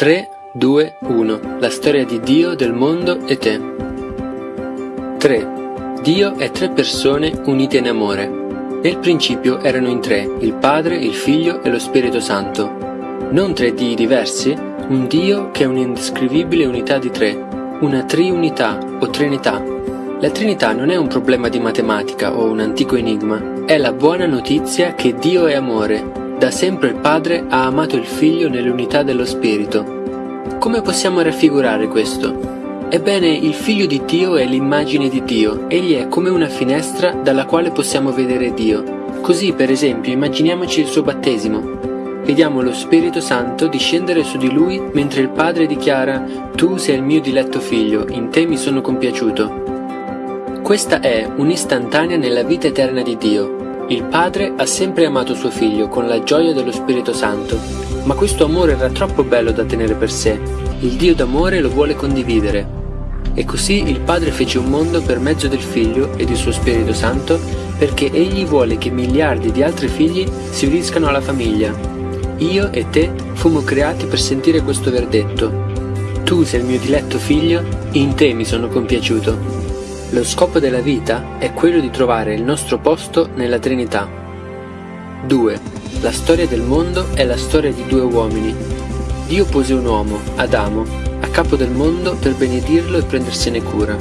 3, 2, 1 La storia di Dio, del mondo e te 3. Dio è tre persone unite in amore. Nel principio erano in tre, il Padre, il Figlio e lo Spirito Santo. Non tre Dii diversi, un Dio che è un'indescrivibile unità di tre, una triunità o trinità. La Trinità non è un problema di matematica o un antico enigma, è la buona notizia che Dio è amore. Da sempre il Padre ha amato il Figlio nell'unità dello Spirito. Come possiamo raffigurare questo? Ebbene, il Figlio di Dio è l'immagine di Dio, egli è come una finestra dalla quale possiamo vedere Dio. Così, per esempio, immaginiamoci il suo battesimo. Vediamo lo Spirito Santo discendere su di lui mentre il Padre dichiara Tu sei il mio diletto figlio, in te mi sono compiaciuto. Questa è un'istantanea nella vita eterna di Dio. Il Padre ha sempre amato suo figlio con la gioia dello Spirito Santo, ma questo amore era troppo bello da tenere per sé. Il Dio d'amore lo vuole condividere. E così il Padre fece un mondo per mezzo del Figlio e del suo Spirito Santo, perché Egli vuole che miliardi di altri figli si uniscano alla famiglia. Io e te fummo creati per sentire questo verdetto. Tu sei il mio diletto figlio, in te mi sono compiaciuto. Lo scopo della vita è quello di trovare il nostro posto nella Trinità. 2. La storia del mondo è la storia di due uomini. Dio pose un uomo, Adamo, a capo del mondo per benedirlo e prendersene cura.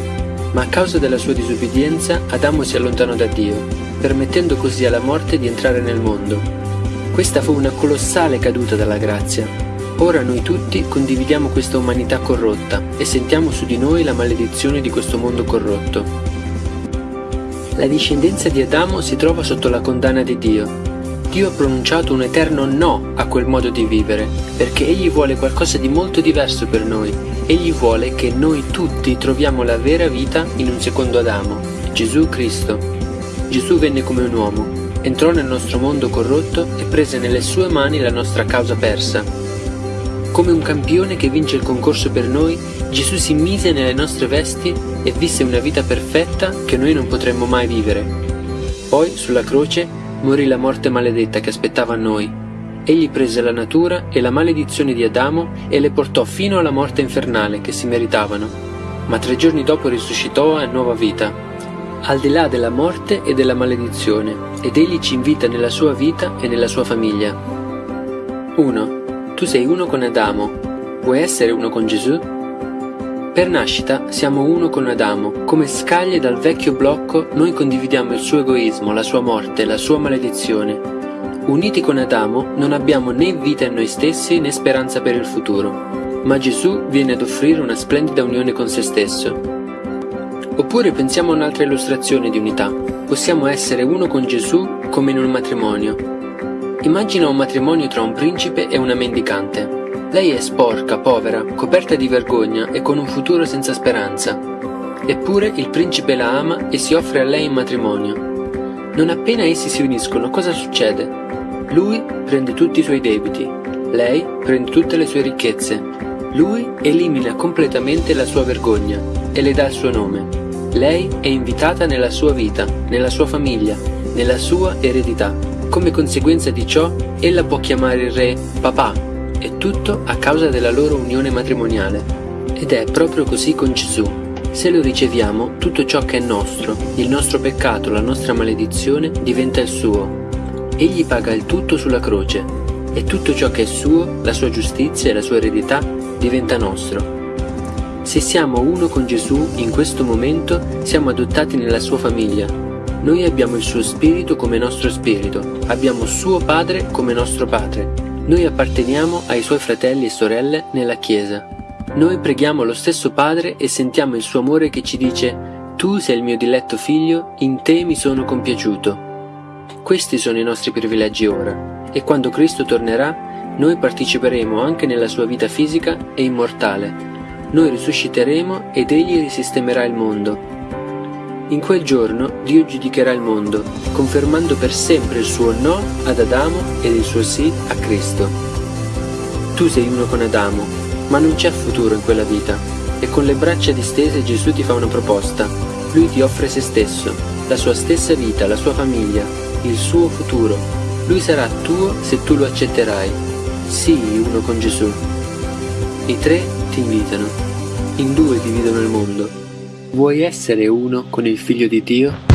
Ma a causa della sua disobbedienza Adamo si allontanò da Dio, permettendo così alla morte di entrare nel mondo. Questa fu una colossale caduta dalla grazia. Ora noi tutti condividiamo questa umanità corrotta e sentiamo su di noi la maledizione di questo mondo corrotto. La discendenza di Adamo si trova sotto la condanna di Dio Dio ha pronunciato un eterno no a quel modo di vivere, perché Egli vuole qualcosa di molto diverso per noi. Egli vuole che noi tutti troviamo la vera vita in un secondo Adamo, Gesù Cristo. Gesù venne come un uomo, entrò nel nostro mondo corrotto e prese nelle sue mani la nostra causa persa. Come un campione che vince il concorso per noi, Gesù si mise nelle nostre vesti e visse una vita perfetta che noi non potremmo mai vivere. Poi, sulla croce, morì la morte maledetta che aspettava a noi. Egli prese la natura e la maledizione di Adamo e le portò fino alla morte infernale che si meritavano, ma tre giorni dopo risuscitò a nuova vita, al di là della morte e della maledizione, ed egli ci invita nella sua vita e nella sua famiglia. 1. Tu sei uno con Adamo, vuoi essere uno con Gesù? Per nascita siamo uno con Adamo, come scaglie dal vecchio blocco noi condividiamo il suo egoismo, la sua morte, la sua maledizione. Uniti con Adamo non abbiamo né vita in noi stessi né speranza per il futuro, ma Gesù viene ad offrire una splendida unione con se stesso. Oppure pensiamo a un'altra illustrazione di unità. Possiamo essere uno con Gesù come in un matrimonio. Immagina un matrimonio tra un principe e una mendicante. Lei è sporca, povera, coperta di vergogna e con un futuro senza speranza. Eppure il principe la ama e si offre a lei in matrimonio. Non appena essi si uniscono, cosa succede? Lui prende tutti i suoi debiti, lei prende tutte le sue ricchezze. Lui elimina completamente la sua vergogna e le dà il suo nome. Lei è invitata nella sua vita, nella sua famiglia, nella sua eredità. Come conseguenza di ciò, ella può chiamare il re papà e tutto a causa della loro unione matrimoniale. Ed è proprio così con Gesù. Se lo riceviamo, tutto ciò che è nostro, il nostro peccato, la nostra maledizione, diventa il suo. Egli paga il tutto sulla croce, e tutto ciò che è suo, la sua giustizia e la sua eredità, diventa nostro. Se siamo uno con Gesù, in questo momento siamo adottati nella sua famiglia. Noi abbiamo il suo spirito come nostro spirito, abbiamo suo padre come nostro padre, noi apparteniamo ai suoi fratelli e sorelle nella Chiesa. Noi preghiamo lo stesso Padre e sentiamo il suo amore che ci dice Tu sei il mio diletto figlio, in te mi sono compiaciuto. Questi sono i nostri privilegi ora, e quando Cristo tornerà, noi parteciperemo anche nella sua vita fisica e immortale. Noi risusciteremo ed Egli risistemerà il mondo, in quel giorno Dio giudicherà il mondo, confermando per sempre il suo no ad Adamo ed il suo sì a Cristo. Tu sei uno con Adamo, ma non c'è futuro in quella vita, e con le braccia distese Gesù ti fa una proposta. Lui ti offre se stesso, la sua stessa vita, la sua famiglia, il suo futuro. Lui sarà tuo se tu lo accetterai. Sii uno con Gesù. I tre ti invitano. In due dividono il mondo. Vuoi essere uno con il figlio di Dio?